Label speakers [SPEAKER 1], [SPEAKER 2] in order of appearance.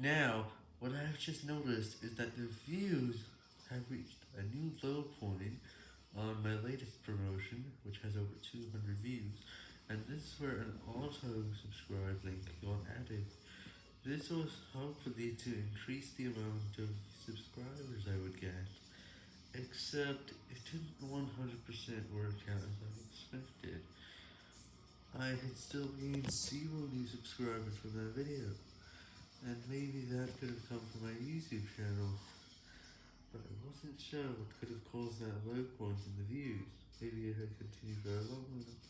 [SPEAKER 1] Now, what I've just noticed is that the views have reached a new low point on my latest promotion, which has over 200 views, and this is where an auto-subscribe link got added. This was hopefully to increase the amount of subscribers I would get, except it didn't 100% work out as I expected. I had still gained zero new subscribers from that video. And maybe that could have come from my YouTube channel, but I wasn't sure what could have caused that low point in the views, maybe if I continued for a long enough.